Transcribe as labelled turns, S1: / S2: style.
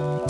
S1: Bye.